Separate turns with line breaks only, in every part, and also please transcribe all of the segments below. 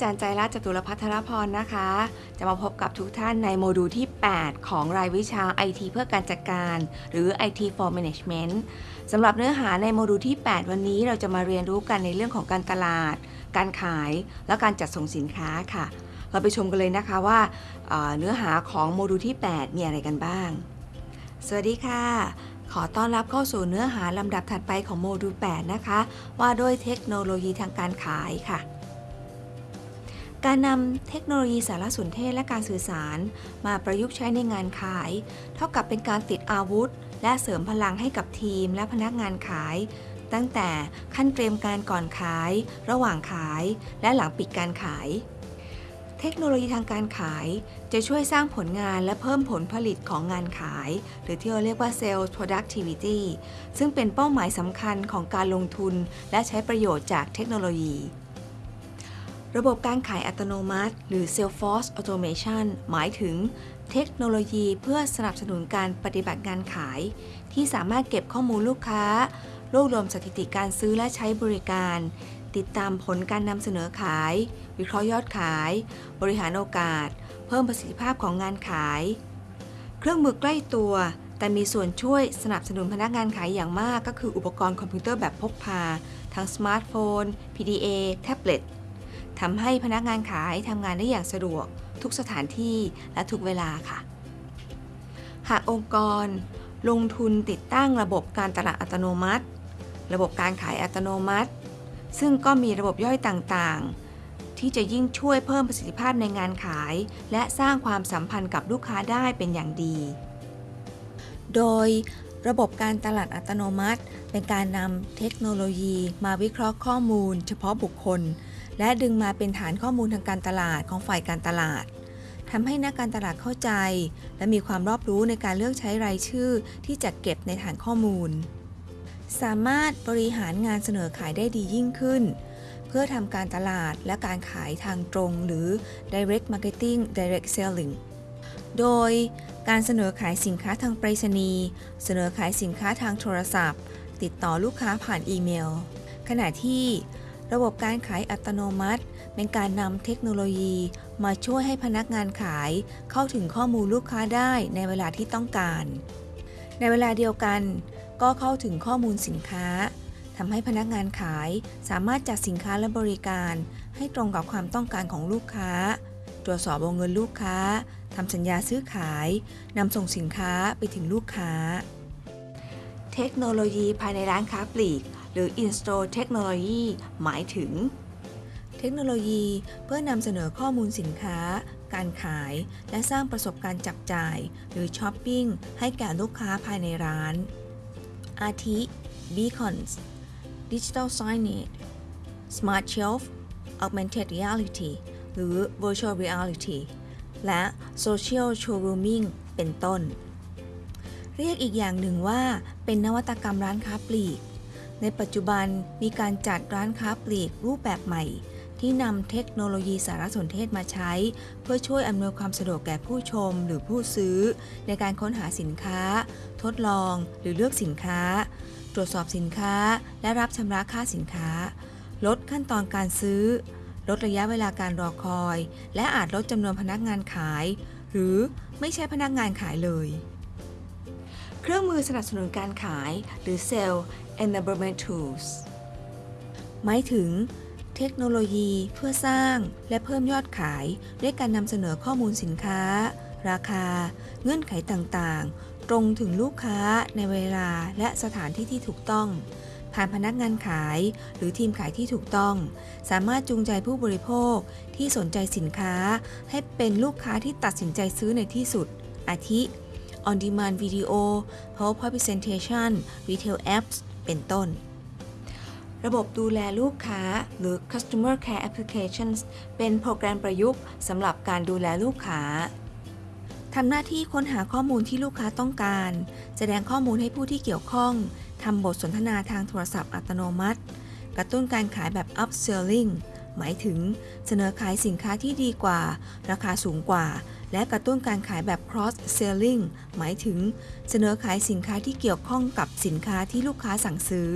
จารย์ใจรัตน์จตุรพัทรพรนะคะ จะมาพบกับทุกท่านในโมดูลที่ 8 ของรายวิชา IT เพื่อการจัดการ หรือ IT for Management สำหรับเนื้อหาในโมดูลที่ 8 วันนี้เราจะมาเรียนรู้กันในเรื่องของการตลาด การขาย และการจัดส่งสินค้าค่ะ เราไปชมกันเลยนะคะว่าเนื้อหาของโมดูลที่ 8 มีอะไรกันบ้าง สวัสดีค่ะขอต้อนรับเข้าสู่เนื้อหาลำดับถัดไปของโมดูล 8 นะคะ ว่าด้วยเทคโนโลยีทางการขายค่ะ การนำเทคโนโลยีสารสนเทศและการสื่อสาร มาประยุกต์ใช้ในงานขาย เท่ากับเป็นการติดอาวุธ และเสริมพลังให้กับทีมและพนักงานขาย ตั้งแต่ขั้นเตรียมการก่อนขาย ระหว่างขาย และหลังปิดการขาย เทคโนโลยีทางการขาย จะช่วยสร้างผลงานและเพิ่มผลผลิตของงานขาย หรือที่เราเรียกว่า sales productivity ซึ่งเป็นเป้าหมายสำคัญของการลงทุน และใช้ประโยชน์จากเทคโนโลยี ระบบการขายอัตโนมัติ หรือ Salesforce Automation หมายถึงเทคโนโลยีเพื่อสนับสนุนการปฏิบัติงานขาย ที่สามารถเก็บข้อมูลลูกค้า รวบรวมสถิติการซื้อและใช้บริการ ติดตามผลการนำเสนอขาย วิเคราะห์ยอดขาย บริหารโอกาส เพิ่มประสิทธิภาพของงานขาย เครื่องมือใกล้ตัว แต่มีส่วนช่วยสนับสนุนพนักงานขายอย่างมาก ก็คืออุปกรณ์คอมพิวเตอร์แบบพกพา ทั้งสมาร์ทโฟน PDA แท็บเล็ต ทำให้พนักงานขายทำงานได้อย่างสะดวก ทุกสถานที่และทุกเวลาค่ะ หากองค์กร ลงทุนติดตั้งระบบการตลาดอัตโนมัติ ระบบการขายอัตโนมัติ ซึ่งก็มีระบบย่อยต่างๆ ที่จะยิ่งช่วยเพิ่มประสิทธิภาพในงานขาย และสร้างความสัมพันธ์กับลูกค้าได้เป็นอย่างดี โดยระบบการตลาดอัตโนมัติ เป็นการนำเทคโนโลยีมาวิเคราะห์ข้อมูล เฉพาะบุคคล และดึงมาเป็นฐานข้อมูลทางการตลาดของฝ่ายการตลาดทำให้นักการตลาดเข้าใจ และมีความรอบรู้ในการเลือกใช้รายชื่อที่จะเก็บในฐานข้อมูล สามารถบริหารงานเสนอขายได้ดียิ่งขึ้น เพื่อทำการตลาดและการขายทางตรง หรือ direct marketing direct selling โดยการเสนอขายสินค้าทางไปรษณีย์เสนอขายสินค้าทางโทรศัพท์ ติดต่อลูกค้าผ่านอีเมล ขณะที่ ระบบการขายอัตโนมัติ เป็นการนำเทคโนโลยี มาช่วยให้พนักงานขาย เข้าถึงข้อมูลลูกค้าได้ในเวลาที่ต้องการ ในเวลาเดียวกัน ก็เข้าถึงข้อมูลสินค้าทำให้พนักงานขายสามารถจัดสินค้าและบริการ ให้ตรงกับความต้องการของลูกค้า ตรวจสอบวงเงินลูกค้าทำสัญญาซื้อขายนำส่งสินค้าไปถึงลูกค้า เทคโนโลยีภายในร้านค้าปลีก หรือ In-store Technology หมายถึง เทคโนโลยีเพื่อนำเสนอข้อมูลสินค้า การขาย และสร้างประสบการณ์จับจ่าย หรือช้อปปิ้งให้แก่ลูกค้าภายในร้าน อาทิ Beacons Digital Signage Smart Shelf Augmented Reality หรือ Virtual Reality และ Social Showrooming เป็นต้น เรียกอีกอย่างหนึ่งว่าเป็นนวัตกรรมร้านค้าปลีก ในปัจจุบันมีการจัดร้านค้าปลีกรูปแบบใหม่ ที่นำเทคโนโลยีสารสนเทศมาใช้ เพื่อช่วยอำนวยความสะดวกแก่ผู้ชมหรือผู้ซื้อ ในการค้นหาสินค้า ทดลองหรือเลือกสินค้า ตรวจสอบสินค้า และรับชำระค่าสินค้า ลดขั้นตอนการซื้อ ลดระยะเวลาการรอคอย และอาจลดจำนวนพนักงานขาย หรือไม่ใช่พนักงานขายเลย เครื่องมือสนับสนุนการขาย หรือ Sales Enablement Tools หมายถึงเทคโนโลยีเพื่อสร้างและเพิ่มยอดขาย ด้วยการนำเสนอข้อมูลสินค้า ราคา เงื่อนไขต่างๆ ตรงถึงลูกค้าในเวลาและสถานที่ที่ถูกต้อง ผ่านพนักงานขายหรือทีมขายที่ถูกต้อง สามารถจูงใจผู้บริโภคที่สนใจสินค้า ให้เป็นลูกค้าที่ตัดสินใจซื้อในที่สุด อาทิ On Demand Video PowerPoint Presentation Retail Apps เป็นต้น ระบบดูแลลูกค้าหรือ Customer Care Applications เป็นโปรแกรมประยุกต์สำหรับการดูแลลูกค้าทำหน้าที่ค้นหาข้อมูลที่ลูกค้าต้องการ แสดงข้อมูลให้ผู้ที่เกี่ยวข้องทำบทสนทนาทางโทรศัพท์อัตโนมัติ กระตุ้นการขายแบบ upselling หมายถึงเสนอขายสินค้าที่ดีกว่า ราคาสูงกว่า และกระตุ้นการขายแบบ cross selling หมายถึงเสนอขายสินค้าที่เกี่ยวข้องกับสินค้าที่ลูกค้าสั่งซื้อ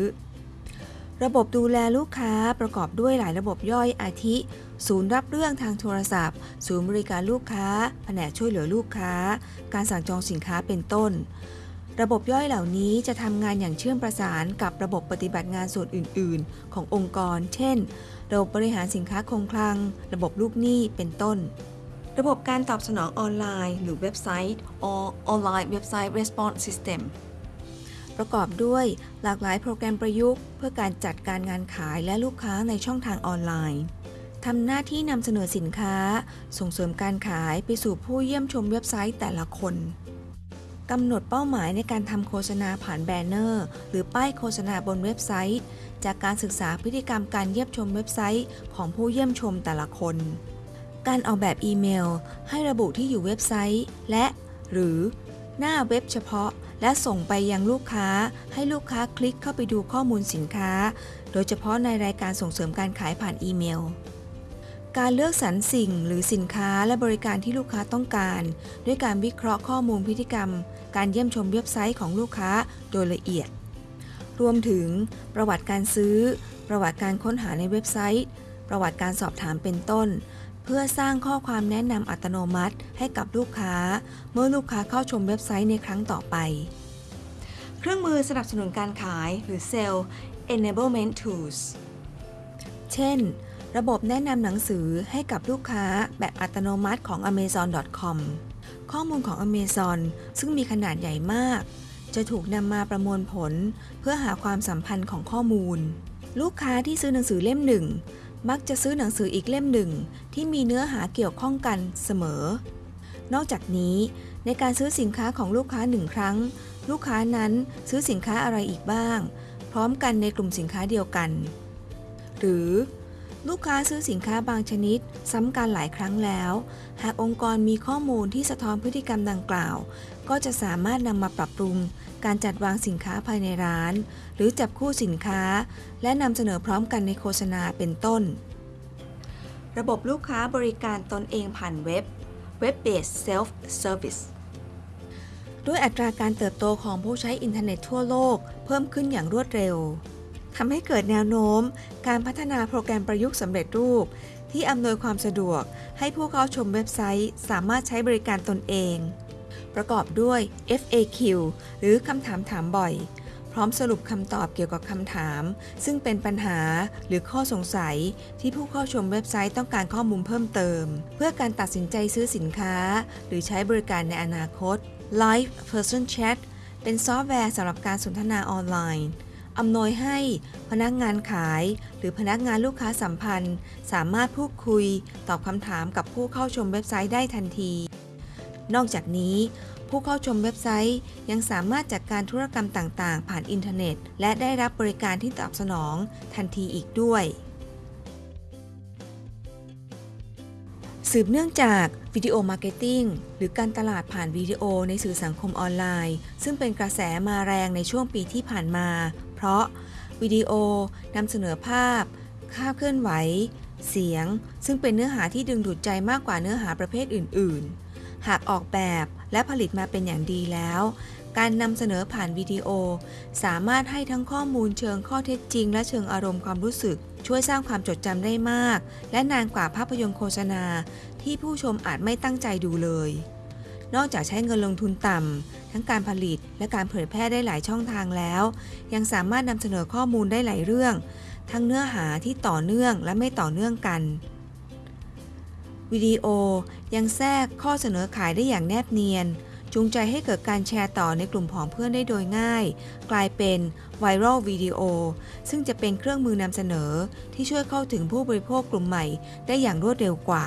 ระบบดูแลลูกค้าประกอบด้วยหลายระบบย่อยอาทิ ศูนย์รับเรื่องทางโทรศัพท์ ศูนย์บริการลูกค้า แผนกช่วยเหลือลูกค้า การสั่งจองสินค้าเป็นต้นระบบย่อยเหล่านี้จะทำงานอย่างเชื่อมประสานกับระบบปฏิบัติงานส่วนอื่น ๆ ขององค์กร เช่น ระบบบริหารสินค้าคงคลัง ระบบลูกหนี้ เป็นต้น ระบบการตอบสนองออนไลน์ หรือเว็บไซต์ or online website response system ประกอบด้วยหลากหลายโปรแกรมประยุกต์ เพื่อการจัดการงานขายและลูกค้าในช่องทางออนไลน์ทำหน้าที่นำเสนอสินค้า ส่งเสริมการขายไปสู่ผู้เยี่ยมชมเว็บไซต์แต่ละคนกำหนดเป้าหมายในการทำโฆษณาผ่านแบนเนอร์ หรือป้ายโฆษณาบนเว็บไซต์ จากการศึกษาพฤติกรรมการเยี่ยมชมเว็บไซต์ของผู้เยี่ยมชมแต่ละคน การออกแบบอีเมล ให้ระบุที่อยู่เว็บไซต์ และ หรือ หน้าเว็บเฉพาะ และส่งไปยังลูกค้า ให้ลูกค้าคลิกเข้าไปดูข้อมูลสินค้า โดยเฉพาะในรายการส่งเสริมการขายผ่านอีเมลการเลือกสรรสิ่งหรือสินค้าและบริการที่ลูกค้าต้องการ ด้วยการวิเคราะห์ข้อมูลพฤติกรรม การเยี่ยมชมเว็บไซต์ของลูกค้าโดยละเอียด รวมถึง ประวัติการซื้อ ประวัติการค้นหาในเว็บไซต์ ประวัติการสอบถามเป็นต้น เพื่อสร้างข้อความแนะนำอัตโนมัติให้กับลูกค้า เมื่อลูกค้าเข้าชมเว็บไซต์ในครั้งต่อไป เครื่องมือสนับสนุนการขายหรือ Sales Enablement Tools เช่น ระบบแนะนำหนังสือให้กับลูกค้าแบบอัตโนมัติของ amazon.com ข้อมูลของ Amazon ซึ่งมีขนาดใหญ่มาก จะถูกนำมาประมวลผล เพื่อหาความสัมพันธ์ของข้อมูล ลูกค้าที่ซื้อหนังสือเล่มหนึ่ง มักจะซื้อหนังสืออีกเล่มหนึ่ง ที่มีเนื้อหาเกี่ยวข้องกันเสมอ นอกจากนี้ในการซื้อสินค้าของลูกค้าหนึ่งครั้ง ลูกค้านั้นซื้อสินค้าอะไรอีกบ้าง พร้อมกันในกลุ่มสินค้าเดียวกัน หรือ ลูกค้าซื้อสินค้าบางชนิด ซ้ำกันหลายครั้งแล้ว หากองค์กรมีข้อมูลที่สะท้อนพฤติกรรมดังกล่าว ก็จะสามารถนำมาปรับปรุง การจัดวางสินค้าภายในร้าน หรือจับคู่สินค้า และนำเสนอพร้อมกันในโฆษณาเป็นต้น ระบบลูกค้าบริการตนเองผ่านเว็บ Web-based Self-Service ด้วยอัตราการเติบโตของผู้ใช้อินเทอร์เน็ตทั่วโลก เพิ่มขึ้นอย่างรวดเร็ว ทำให้เกิดแนวโน้ม การพัฒนาโปรแกรมประยุกต์สำเร็จรูป ที่อำนวยความสะดวก ให้ผู้เข้าชมเว็บไซต์ สามารถใช้บริการตนเอง ประกอบด้วย FAQ หรือคำถามถามบ่อย พร้อมสรุปคำตอบเกี่ยวกับคำถาม ซึ่งเป็นปัญหาหรือข้อสงสัย ที่ผู้เข้าชมเว็บไซต์ต้องการข้อมูลเพิ่มเติม เพื่อการตัดสินใจซื้อสินค้า หรือใช้บริการในอนาคต Live Person Chat เป็นซอฟต์แวร์สำหรับการสนทนาออนไลน์ อำนวยให้พนักงานขาย หรือพนักงานลูกค้าสัมพันธ์ สามารถพูดคุย ตอบคำถามกับผู้เข้าชมเว็บไซต์ได้ทันที นอกจากนี้ ผู้เข้าชมเว็บไซต์ยังสามารถจัดการธุรกรรมต่างๆ ผ่านอินเทอร์เน็ต และได้รับบริการที่ตอบสนองทันทีอีกด้วย สืบเนื่องจาก Video Marketing หรือการตลาดผ่านวิดีโอในสื่อสังคมออนไลน์ ซึ่งเป็นกระแสมาแรงในช่วงปีที่ผ่านมา เพราะวิดีโอนำเสนอภาพภาเคลื่อนไหว เสียง ซึ่งเป็นเนื้อหาที่ดึงดูดใจมากกว่าเนื้อหาประเภทอื่น ๆ หากออกแบบและผลิตมาเป็นอย่างดีแล้ว การนำเสนอผ่านวิดีโอ สามารถให้ทั้งข้อมูลเชิงข้อเท็จจริง และเชิงอารมณ์ความรู้สึก ช่วยสร้างความจดจำได้มาก และนานกว่าภาพยนตร์โฆษณา ที่ผู้ชมอาจไม่ตั้งใจดูเลย นอกจากใช้เงินลงทุนต่ำ ทั้งการผลิตและการเผยแพร่ได้หลายช่องทางแล้ว ยังสามารถนำเสนอข้อมูลได้หลายเรื่อง ทั้งเนื้อหาที่ต่อเนื่องและไม่ต่อเนื่องกัน วิดีโอยังแทรกข้อเสนอขายได้อย่างแนบเนียน จูงใจให้เกิดการแชร์ต่อในกลุ่มของเพื่อนได้โดยง่าย กลายเป็นไวรัลวิดีโอซึ่งจะเป็นเครื่องมือนำเสนอที่ช่วยเข้าถึงผู้บริโภคกลุ่มใหม่ได้อย่างรวดเร็วกว่า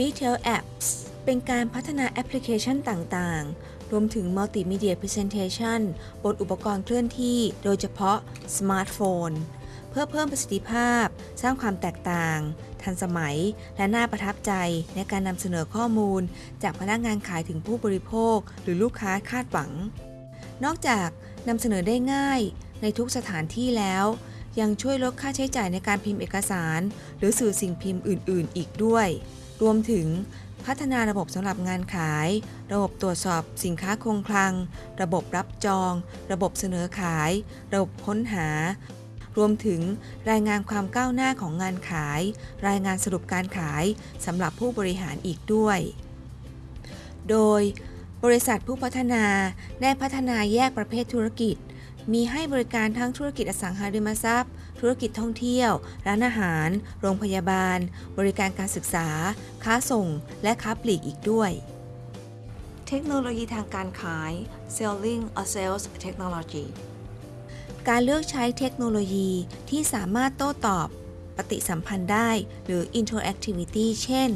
Retail Apps เป็นการพัฒนาแอปพลิเคชันต่างๆ รวมถึง Multimedia Presentation บนอุปกรณ์เคลื่อนที่ โดยเฉพาะสมาร์ทโฟน เพื่อเพิ่มประสิทธิภาพ สร้างความแตกต่าง ทันสมัย และน่าประทับใจในการนำเสนอข้อมูล จากพนักงานขายถึงผู้บริโภค หรือลูกค้าคาดหวัง นอกจากนำเสนอได้ง่ายในทุกสถานที่แล้วยังช่วยลดค่าใช้จ่ายในการพิมพ์เอกสาร หรือสื่อสิ่งพิมพ์อื่น ๆ อีกด้วย รวมถึงพัฒนาระบบสำหรับงานขาย ระบบตรวจสอบสินค้าคงคลัง ระบบรับจอง ระบบเสนอขาย ระบบค้นหา รวมถึงรายงานความก้าวหน้าของงานขาย รายงานสรุปการขายสำหรับผู้บริหารอีกด้วย โดยบริษัทผู้พัฒนาได้พัฒนาแยกประเภทธุรกิจ มีให้บริการทั้งธุรกิจอสังหาริมทรัพย์ ธุรกิจท่องเที่ยว ร้านอาหาร โรงพยาบาล บริการการศึกษา ค้าส่ง และค้าปลีกอีกด้วย เทคโนโลยีทางการขาย Selling or Sales Technology การเลือกใช้เทคโนโลยีที่สามารถโต้ตอบ ปฏิสัมพันธ์ได้ หรือ Interactivity เช่น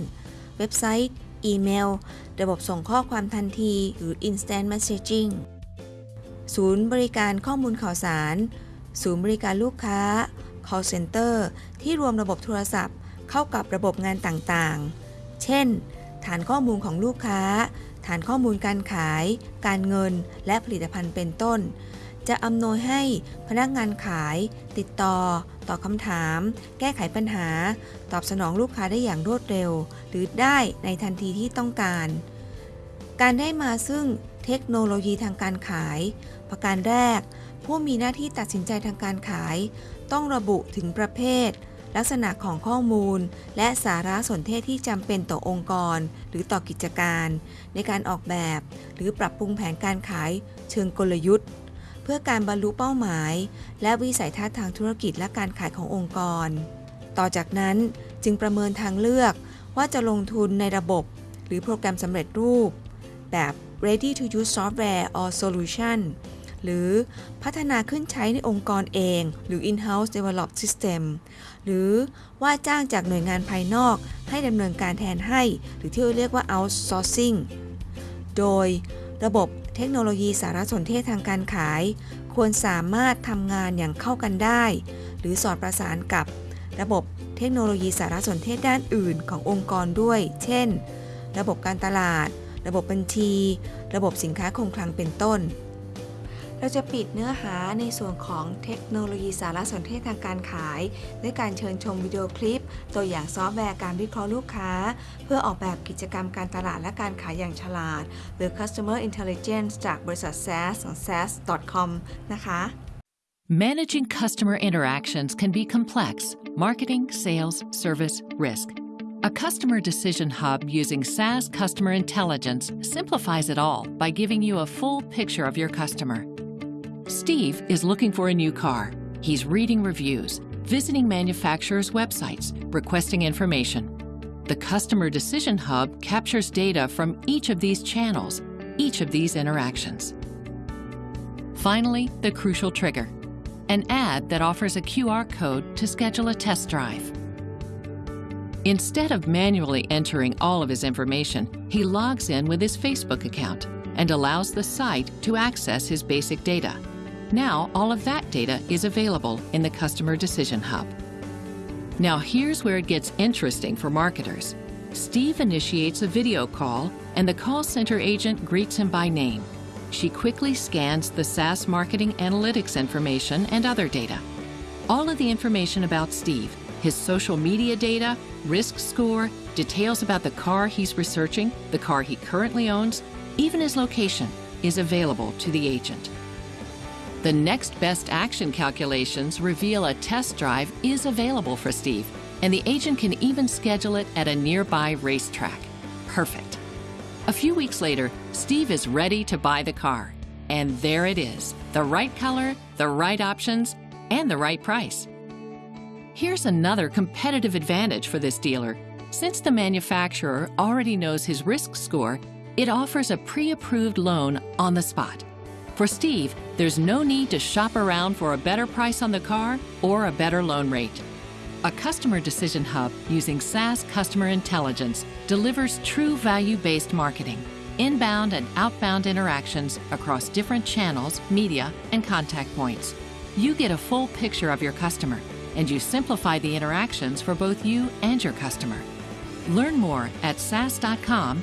เว็บไซต์ อีเมล ระบบส่งข้อความทันที หรือ Instant Messaging ศูนย์บริการข้อมูลข่าวสาร ศูนย์บริการลูกค้า call center ที่รวมระบบโทรศัพท์ เข้ากับระบบงานต่างๆ เช่น ฐานข้อมูลของลูกค้า ฐานข้อมูลการขาย การเงิน และผลิตภัณฑ์เป็นต้น จะอำนวยให้พนักงานขาย ติดต่อ ตอบคำถาม แก้ไขปัญหา ตอบสนองลูกค้าได้อย่างรวดเร็ว หรือได้ในทันทีที่ต้องการ การได้มาซึ่งเทคโนโลยีทางการขาย ประการแรก ผู้มีหน้าที่ตัดสินใจทางการขาย ต้องระบุถึงประเภท ลักษณะของข้อมูล และสาระสนเทศที่จำเป็นต่อองค์กร หรือต่อกิจการ ในการออกแบบ หรือปรับปรุงแผนการขายเชิงกลยุทธ์ เพื่อการบรรลุเป้าหมาย และวิสัยทัศน์ทางธุรกิจและการขายขององค์กร ต่อจากนั้นจึงประเมินทางเลือกว่าจะลงทุนในระบบ หรือโปรแกรมสำเร็จรูป แบบ ready to use software or solution หรือพัฒนาขึ้นใช้ในองค์กรเอง หรือ in-house developed system หรือว่าจ้างจากหน่วยงานภายนอกให้ดำเนินการแทนให้ หรือที่เรียกว่า outsourcing โดยระบบเทคโนโลยีสารสนเทศทางการขาย ควรสามารถทำงานอย่างเข้ากันได้ หรือสอดประสานกับระบบเทคโนโลยีสารสนเทศด้านอื่นขององค์กรด้วย เช่น ระบบการตลาด ระบบบัญชี ระบบสินค้าคงคลังเป็นต้น เราจะปิดเนื้อหาในส่วนของเทคโนโลยีสารสนเทศทางการขาย ด้วยการเชิญชมวิดีโอคลิป ตัวอย่างซอฟต์แวร์การวิเคราะห์ลูกค้า เพื่อออกแบบกิจกรรมการตลาดและการขายอย่างฉลาด หรือ Customer Intelligence จากบริษัท SAS ของ SAS.com นะคะ
Managing customer interactions can be complex marketing, sales, service, risk. A customer decision hub using SaaS Customer Intelligence simplifies it all by giving you a full picture of your customer. Steve is looking for a new car. He's reading reviews, visiting manufacturers' websites, requesting information. The Customer Decision Hub captures data from each of these channels, each of these interactions. Finally, the crucial trigger an ad that offers a QR code to schedule a test drive. Instead of manually entering all of his information, he logs in with his Facebook account and allows the site to access his basic data. Now, all of that data is available in the Customer Decision Hub. Now, here's where it gets interesting for marketers. Steve initiates a video call, and the call center agent greets him by name. She quickly scans the SaaS marketing analytics information and other data. All of the information about Steve, his social media data, risk score, details about the car he's researching, the car he currently owns, even his location, is available to the agent. The next best action calculations reveal a test drive is available for Steve, and the agent can even schedule it at a nearby racetrack. Perfect. A few weeks later, Steve is ready to buy the car. And there it is the right color, the right options, and the right price. Here's another competitive advantage for this dealer. Since the manufacturer already knows his risk score, it offers a pre approved loan on the spot. For Steve, there's no need to shop around for a better price on the car or a better loan rate. A customer decision hub using SaaS customer intelligence delivers true value based marketing, inbound and outbound interactions across different channels, media, and contact points. You get a full picture of your customer and you simplify the interactions for both you and your customer. Learn more at saas.com/ci.